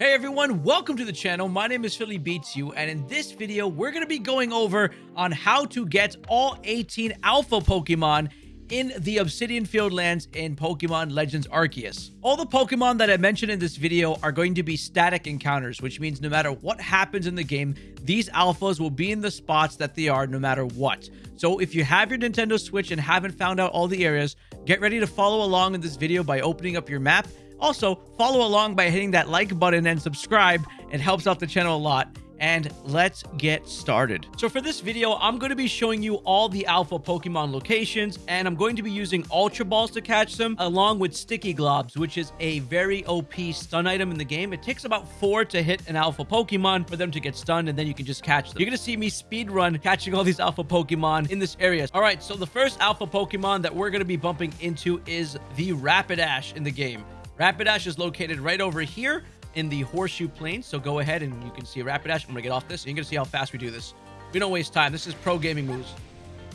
Hey everyone, welcome to the channel. My name is Philly Beats You, and in this video, we're going to be going over on how to get all 18 alpha Pokemon in the Obsidian Fieldlands in Pokemon Legends Arceus. All the Pokemon that I mentioned in this video are going to be static encounters, which means no matter what happens in the game, these alphas will be in the spots that they are no matter what. So if you have your Nintendo Switch and haven't found out all the areas, get ready to follow along in this video by opening up your map also, follow along by hitting that like button and subscribe. It helps out the channel a lot and let's get started. So for this video, I'm going to be showing you all the alpha Pokemon locations, and I'm going to be using Ultra Balls to catch them, along with Sticky Globs, which is a very OP stun item in the game. It takes about four to hit an alpha Pokemon for them to get stunned, and then you can just catch them. You're going to see me speed run catching all these alpha Pokemon in this area. All right, so the first alpha Pokemon that we're going to be bumping into is the Rapidash in the game. Rapidash is located right over here in the Horseshoe Plains. So go ahead and you can see Rapidash. I'm going to get off this. You're going to see how fast we do this. We don't waste time. This is pro gaming moves.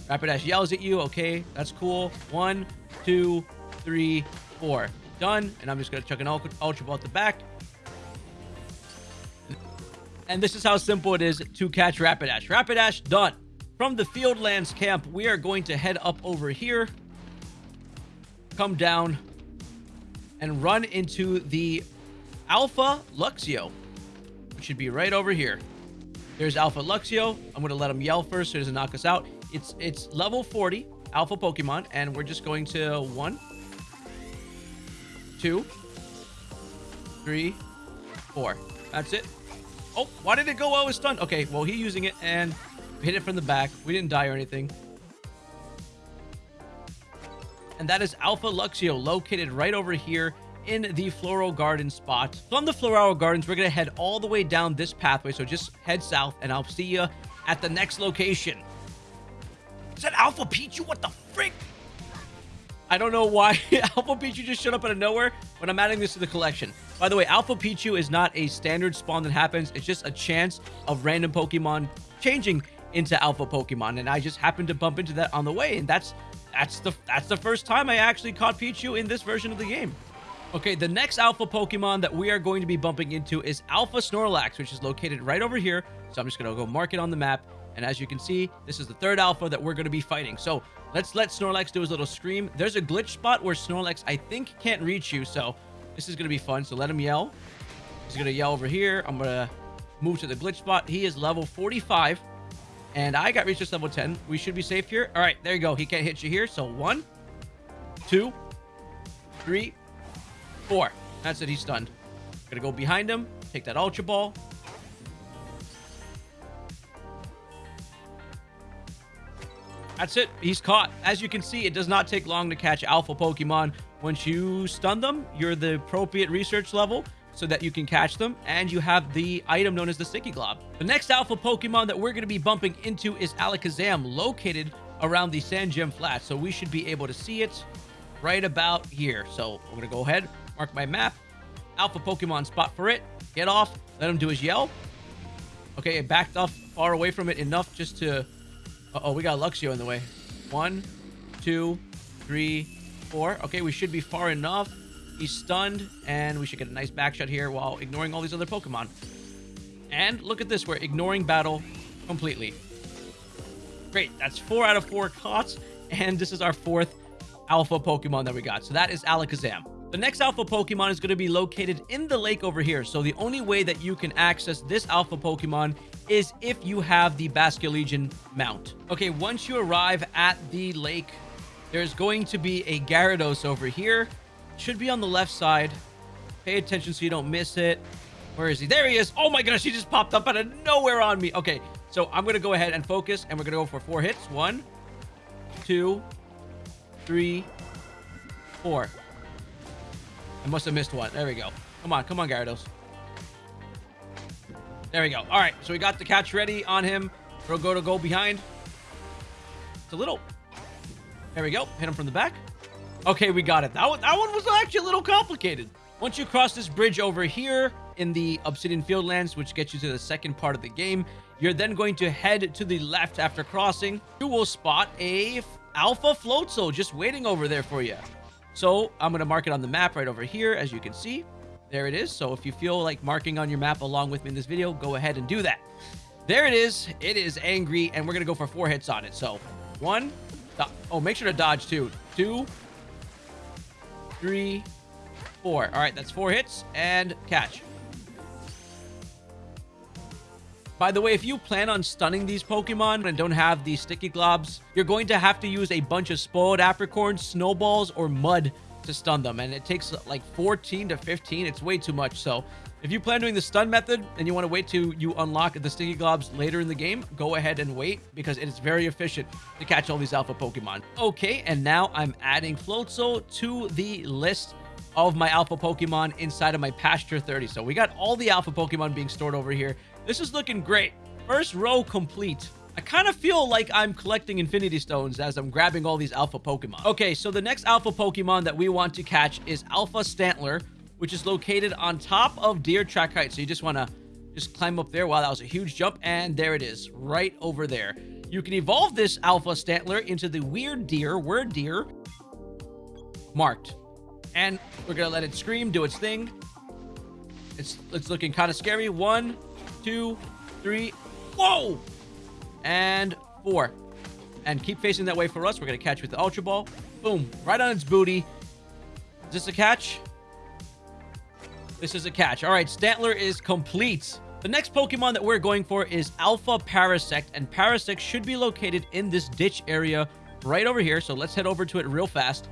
Rapidash yells at you. Okay, that's cool. One, two, three, four. Done. And I'm just going to chuck an Ultra Ball at the back. And this is how simple it is to catch Rapidash. Rapidash, done. From the Fieldlands camp, we are going to head up over here. Come down and run into the Alpha Luxio, which should be right over here. There's Alpha Luxio. I'm going to let him yell first so he doesn't knock us out. It's it's level 40 Alpha Pokemon, and we're just going to one, two, three, four. That's it. Oh, why did it go while I was stunned? Okay, well, he's using it, and hit it from the back. We didn't die or anything and that is Alpha Luxio, located right over here in the Floral Garden spot. From the Floral Gardens, we're going to head all the way down this pathway, so just head south, and I'll see you at the next location. Is that Alpha Pichu? What the frick? I don't know why Alpha Pichu just showed up out of nowhere, but I'm adding this to the collection. By the way, Alpha Pichu is not a standard spawn that happens. It's just a chance of random Pokemon changing into Alpha Pokemon, and I just happened to bump into that on the way, and that's that's the that's the first time I actually caught Pichu in this version of the game. Okay, the next alpha Pokemon that we are going to be bumping into is Alpha Snorlax, which is located right over here. So I'm just going to go mark it on the map. And as you can see, this is the third alpha that we're going to be fighting. So let's let Snorlax do his little scream. There's a glitch spot where Snorlax, I think, can't reach you. So this is going to be fun. So let him yell. He's going to yell over here. I'm going to move to the glitch spot. He is level 45. And I got research level 10. We should be safe here. All right, there you go. He can't hit you here. So one, two, three, four. That's it. He's stunned. Gonna go behind him. Take that Ultra Ball. That's it. He's caught. As you can see, it does not take long to catch alpha Pokemon. Once you stun them, you're the appropriate research level so that you can catch them, and you have the item known as the Sticky Glob. The next alpha Pokemon that we're going to be bumping into is Alakazam, located around the Sand Gem Flat, so we should be able to see it right about here. So we're going to go ahead, mark my map, alpha Pokemon spot for it, get off, let him do his yell. Okay, it backed off far away from it enough just to... Uh oh we got Luxio in the way. One, two, three, four. Okay, we should be far enough He's stunned, and we should get a nice back shot here while ignoring all these other Pokemon. And look at this, we're ignoring battle completely. Great, that's four out of four caught, and this is our fourth alpha Pokemon that we got. So that is Alakazam. The next alpha Pokemon is going to be located in the lake over here. So the only way that you can access this alpha Pokemon is if you have the Basculegion mount. Okay, once you arrive at the lake, there's going to be a Gyarados over here. Should be on the left side. Pay attention so you don't miss it. Where is he? There he is. Oh my gosh, he just popped up out of nowhere on me. Okay, so I'm going to go ahead and focus, and we're going to go for four hits. One, two, three, four. I must have missed one. There we go. Come on, come on, Gyarados. There we go. All right, so we got the catch ready on him. We'll go to go behind. It's a little... There we go. Hit him from the back. Okay, we got it. That one, that one was actually a little complicated. Once you cross this bridge over here in the Obsidian Fieldlands, which gets you to the second part of the game, you're then going to head to the left after crossing. You will spot a Alpha Floatzel just waiting over there for you. So I'm going to mark it on the map right over here, as you can see. There it is. So if you feel like marking on your map along with me in this video, go ahead and do that. There it is. It is angry, and we're going to go for four hits on it. So one. Oh, make sure to dodge two. Two. Three. Four. All right, that's four hits and catch. By the way, if you plan on stunning these Pokemon and don't have these sticky globs, you're going to have to use a bunch of spoiled apricorns, snowballs, or mud to stun them. And it takes like 14 to 15. It's way too much. So if you plan doing the stun method and you want to wait till you unlock the sticky globs later in the game, go ahead and wait because it is very efficient to catch all these alpha Pokemon. Okay, and now I'm adding Floatzel to the list of my alpha Pokemon inside of my Pasture 30. So we got all the alpha Pokemon being stored over here. This is looking great. First row complete. I kind of feel like I'm collecting Infinity Stones as I'm grabbing all these Alpha Pokemon. Okay, so the next Alpha Pokemon that we want to catch is Alpha Stantler, which is located on top of Deer Track Height. So you just want to just climb up there. Wow, that was a huge jump. And there it is, right over there. You can evolve this Alpha Stantler into the Weird Deer, Word Deer, marked. And we're going to let it scream, do its thing. It's, it's looking kind of scary. One, two, three. Whoa! And four. And keep facing that way for us. We're going to catch with the Ultra Ball. Boom. Right on its booty. Is this a catch? This is a catch. All right, Stantler is complete. The next Pokemon that we're going for is Alpha Parasect, and Parasect should be located in this ditch area right over here. So let's head over to it real fast.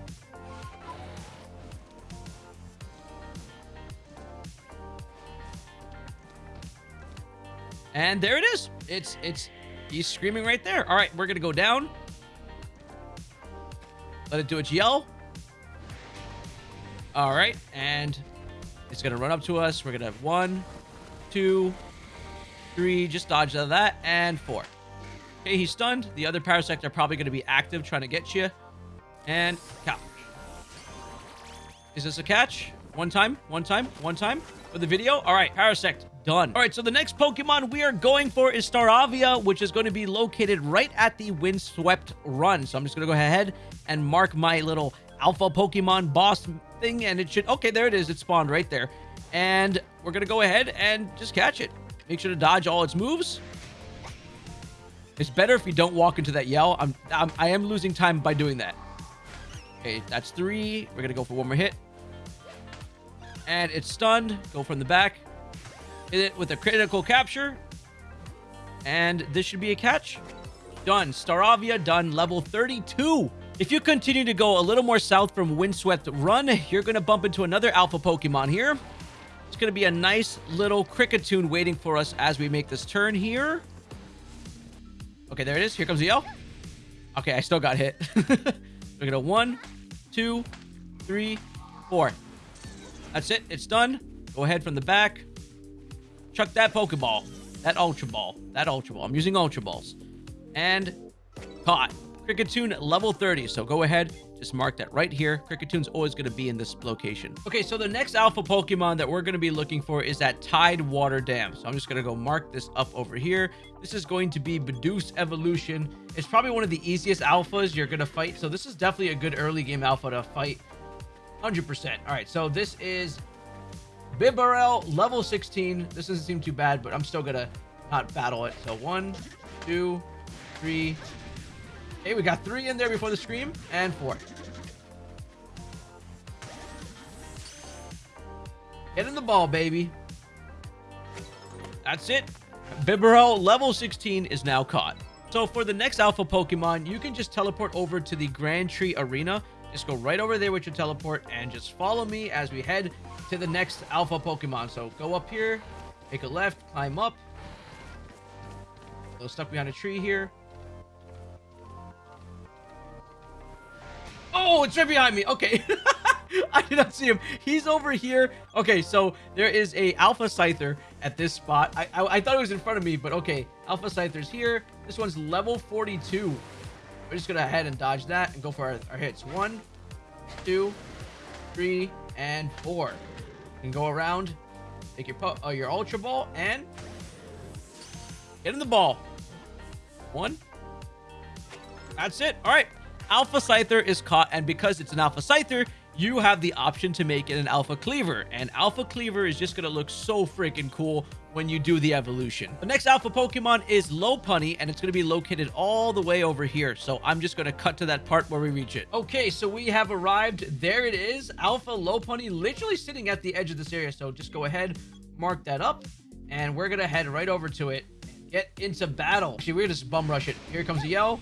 And there it is. It's, it's, he's screaming right there. All right, we're going to go down. Let it do its yell. All right, and it's going to run up to us. We're going to have one, two, three. Just dodge out of that. And four. Okay, he's stunned. The other Parasect are probably going to be active trying to get you. And cow. Is this a catch? One time, one time, one time for the video. All right, Parasect, done. All right, so the next Pokemon we are going for is Staravia, which is going to be located right at the Windswept Run. So I'm just going to go ahead and mark my little Alpha Pokemon boss thing, and it should... Okay, there it is. It spawned right there. And we're going to go ahead and just catch it. Make sure to dodge all its moves. It's better if you don't walk into that yell. I'm, I'm I am losing time by doing that. Okay, that's three. We're going to go for one more hit and it's stunned. Go from the back. Hit it with a critical capture. And this should be a catch. Done. Staravia done. Level 32. If you continue to go a little more south from Windswept Run, you're going to bump into another alpha Pokemon here. It's going to be a nice little Kricketune waiting for us as we make this turn here. Okay, there it is. Here comes the yell. Okay, I still got hit. We're going to one, two, three, four. That's it. It's done. Go ahead from the back. Chuck that Pokeball. That Ultra Ball. That Ultra Ball. I'm using Ultra Balls. And caught. Kricketune level 30. So go ahead. Just mark that right here. Kricketune always going to be in this location. Okay, so the next alpha Pokemon that we're going to be looking for is that Tidewater Dam. So I'm just going to go mark this up over here. This is going to be Bidoof's Evolution. It's probably one of the easiest alphas you're going to fight. So this is definitely a good early game alpha to fight 100%. All right, so this is Bibarel, level 16. This doesn't seem too bad, but I'm still to not battle it. So one, two, three. Hey, we got three in there before the scream, and four. Get in the ball, baby. That's it. Bibarel, level 16, is now caught. So for the next alpha Pokemon, you can just teleport over to the Grand Tree Arena just go right over there with your teleport and just follow me as we head to the next alpha Pokemon. So go up here, take a left, climb up. A little stuck behind a tree here. Oh, it's right behind me. Okay. I did not see him. He's over here. Okay, so there is a Alpha Scyther at this spot. I, I, I thought it was in front of me, but okay. Alpha Scyther's here. This one's level 42. We're just gonna head and dodge that and go for our, our hits. One, two, three, and four. You can go around, take your uh, your Ultra Ball, and get in the ball. One. That's it. All right. Alpha Scyther is caught, and because it's an Alpha Scyther, you have the option to make it an Alpha Kleavor. And Alpha Kleavor is just going to look so freaking cool when you do the evolution. The next Alpha Pokemon is Low Lopunny, and it's going to be located all the way over here. So I'm just going to cut to that part where we reach it. Okay, so we have arrived. There it is. Alpha Low Lopunny literally sitting at the edge of this area. So just go ahead, mark that up, and we're going to head right over to it get into battle. Actually, we're just bum rush it. Here comes a yell.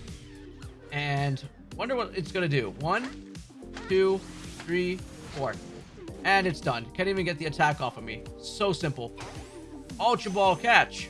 And wonder what it's going to do. One, two, three, four. And it's done. Can't even get the attack off of me. So simple. Ultra Ball catch.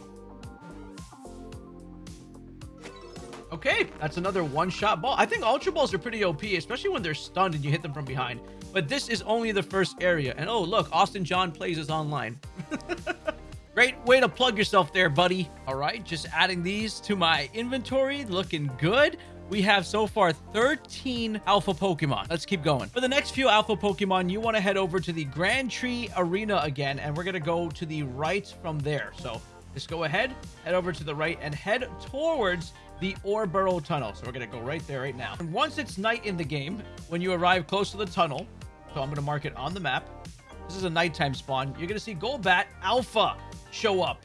Okay, that's another one-shot ball. I think Ultra Balls are pretty OP, especially when they're stunned and you hit them from behind. But this is only the first area. And oh, look, Austin John plays is online. Great way to plug yourself there, buddy. All right, just adding these to my inventory. Looking good. We have so far 13 alpha Pokemon. Let's keep going. For the next few alpha Pokemon, you want to head over to the Grand Tree Arena again, and we're going to go to the right from there. So just go ahead, head over to the right, and head towards the Oreburrow Tunnel. So we're going to go right there right now. And once it's night in the game, when you arrive close to the tunnel, so I'm going to mark it on the map, this is a nighttime spawn, you're going to see Golbat Alpha show up.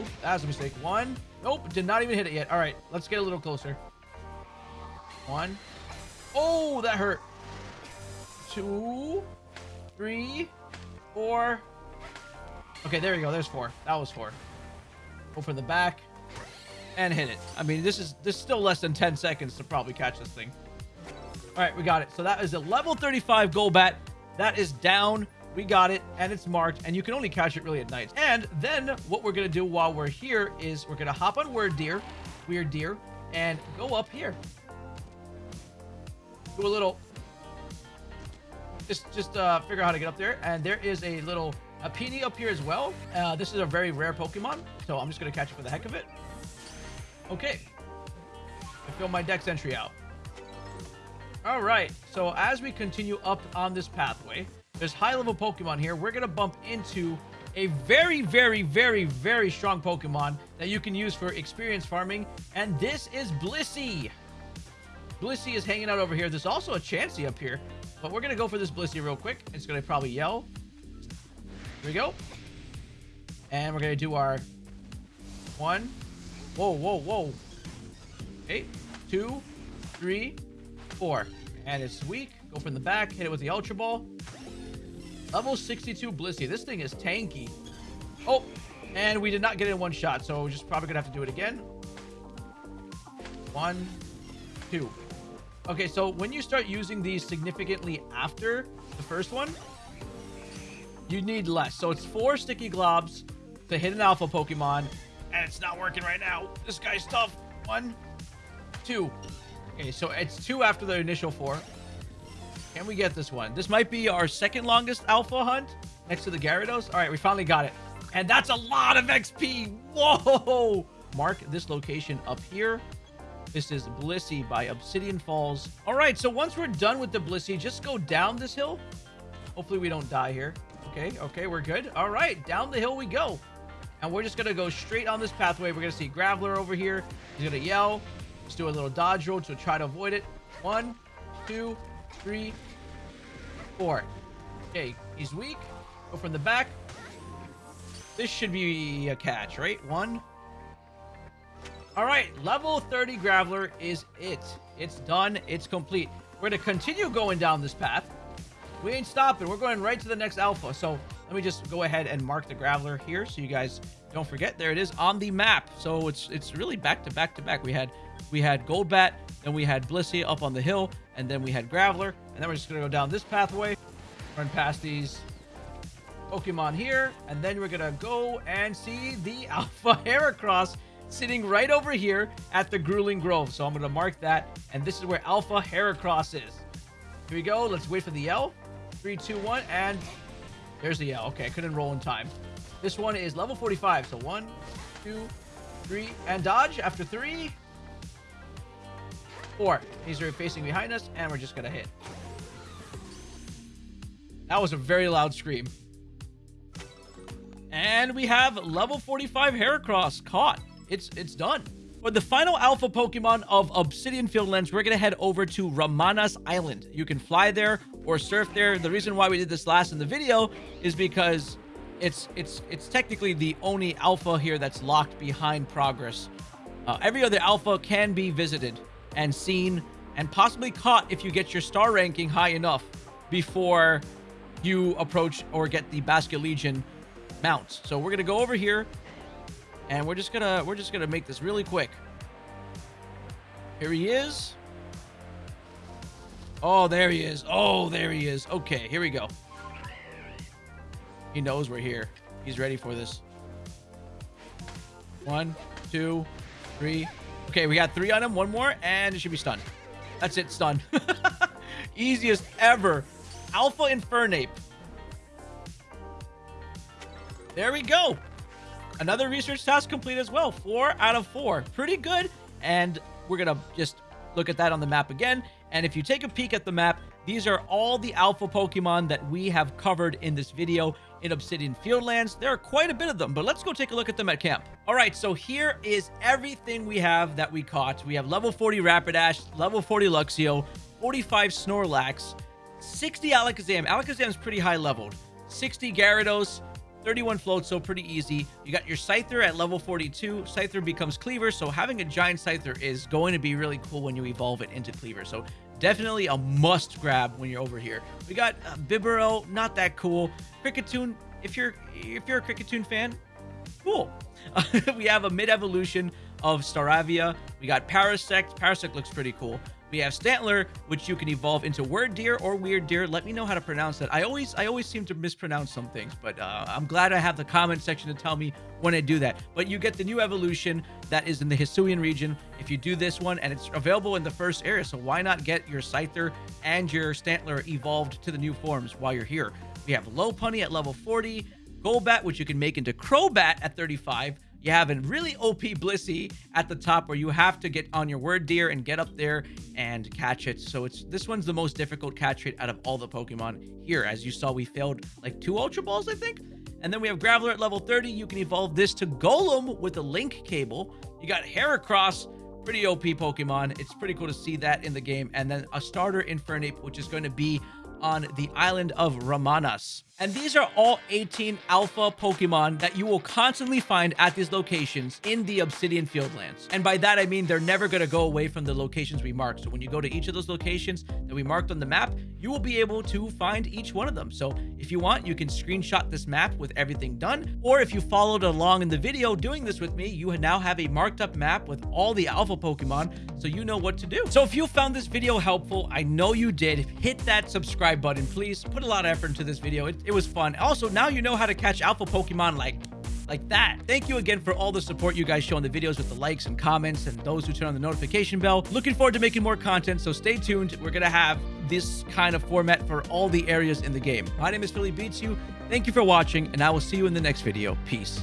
Oop, that was a mistake. One. Nope, did not even hit it yet. All right, let's get a little closer. One. Oh, that hurt. Two. Three. Four. Okay, there you go. There's four. That was four. Open the back and hit it. I mean, this is this is still less than 10 seconds to probably catch this thing. All right, we got it. So that is a level 35 Golbat. That is down we got it, and it's marked, and you can only catch it really at night. And then what we're going to do while we're here is we're going to hop on Wyrdeer, Weird Deer, and go up here. Do a little... Just, just uh, figure out how to get up there. And there is a little a Peony up here as well. Uh, this is a very rare Pokemon, so I'm just going to catch it for the heck of it. Okay. I fill my dex entry out. All right, so as we continue up on this pathway, there's high-level Pokemon here. We're going to bump into a very, very, very, very strong Pokemon that you can use for experience farming, and this is Blissey. Blissey is hanging out over here. There's also a Chansey up here, but we're going to go for this Blissey real quick. It's going to probably yell. Here we go. And we're going to do our one. Whoa, whoa, whoa. Okay, two, three, four. And it's weak. Go from the back, hit it with the Ultra Ball. Level 62 Blissey. This thing is tanky. Oh, and we did not get it in one shot, so we're just probably going to have to do it again. One, two. Okay, so when you start using these significantly after the first one, you need less. So it's four sticky globs to hit an alpha Pokemon, and it's not working right now. This guy's tough. One, two. Okay, so it's two after the initial four. Can we get this one? This might be our second longest alpha hunt next to the Gyarados. All right, we finally got it. And that's a lot of XP. Whoa! Mark this location up here. This is Blissey by Obsidian Falls. All right, so once we're done with the Blissey, just go down this hill. Hopefully we don't die here. Okay, okay, we're good. All right, down the hill we go. And we're just going to go straight on this pathway. We're going to see Graveler over here. He's going to yell. Let's do a little dodge roll to try to avoid it. One, two, three, four. Okay, he's weak. Go from the back. This should be a catch, right? One. All right, level 30 Graveler is it. It's done. It's complete. We're going to continue going down this path. We ain't stopping. We're going right to the next alpha. So let me just go ahead and mark the Graveler here so you guys don't forget. There it is on the map. So it's it's really back to back to back. We had we had Golbat, then we had Blissey up on the hill, and then we had Graveler. And then we're just going to go down this pathway, run past these Pokemon here, and then we're going to go and see the Alpha Heracross sitting right over here at the Grueling Grove. So I'm going to mark that, and this is where Alpha Heracross is. Here we go. Let's wait for the yell. Three, two, one, and there's the yell. Okay, I couldn't roll in time. This one is level 45. So one, two, three, and dodge after three. Four. Are facing behind us, and we're just going to hit. That was a very loud scream. And we have level 45 Heracross caught. It's it's done. For the final alpha Pokemon of Obsidian Fieldlands, we're going to head over to Ramanas Island. You can fly there or surf there. The reason why we did this last in the video is because it's it's it's technically the only alpha here that's locked behind progress. Uh, every other alpha can be visited and seen and possibly caught if you get your star ranking high enough before you approach or get the Basculegion mounts. So we're gonna go over here and we're just gonna we're just gonna make this really quick. Here he is. Oh, there he is. Oh, there he is. Okay, here we go. He knows we're here. He's ready for this. One, two, three. Okay, we got three on him. One more, and it should be stunned. That's it, stunned. Easiest ever. Alpha Infernape. There we go. Another research task complete as well. Four out of four. Pretty good. And we're going to just look at that on the map again. And if you take a peek at the map, these are all the alpha Pokemon that we have covered in this video in Obsidian Fieldlands. There are quite a bit of them, but let's go take a look at them at camp. All right, so here is everything we have that we caught. We have level 40 Rapidash, level 40 Luxio, 45 Snorlax, 60 Alakazam. Alakazam is pretty high leveled. 60 Gyarados, 31 floats, so pretty easy. You got your Scyther at level 42. Scyther becomes Kleavor, so having a giant Scyther is going to be really cool when you evolve it into Kleavor. So definitely a must grab when you're over here. We got uh, Bibarel, not that cool. Kricketune, if you're if you're a Kricketune fan, cool. we have a mid-evolution of Staravia. We got Parasect. Parasect looks pretty cool. We have Stantler, which you can evolve into Word Deer or Weird Deer. Let me know how to pronounce that. I always I always seem to mispronounce some things, but uh, I'm glad I have the comment section to tell me when I do that. But you get the new evolution that is in the Hisuian region if you do this one, and it's available in the first area. So why not get your Scyther and your Stantler evolved to the new forms while you're here? We have Lopunny at level 40, Golbat, which you can make into Crobat at 35, you have a really OP Blissey at the top where you have to get on your Wyrdeer and get up there and catch it. So it's this one's the most difficult catch rate out of all the Pokemon here. As you saw, we failed like two Ultra Balls, I think. And then we have Graveler at level 30. You can evolve this to Golem with a link cable. You got Heracross, pretty OP Pokemon. It's pretty cool to see that in the game. And then a starter Infernape, which is going to be on the island of Ramanas. And these are all 18 alpha Pokemon that you will constantly find at these locations in the Obsidian Fieldlands. And by that, I mean they're never going to go away from the locations we marked. So when you go to each of those locations that we marked on the map, you will be able to find each one of them. So if you want, you can screenshot this map with everything done. Or if you followed along in the video doing this with me, you now have a marked up map with all the alpha Pokemon so you know what to do. So if you found this video helpful, I know you did, hit that subscribe button, please. Put a lot of effort into this video. It, it was fun. Also, now you know how to catch alpha Pokemon like like that. Thank you again for all the support you guys show in the videos with the likes and comments and those who turn on the notification bell. Looking forward to making more content, so stay tuned. We're going to have this kind of format for all the areas in the game. My name is Philly Beats You. Thank you for watching, and I will see you in the next video. Peace.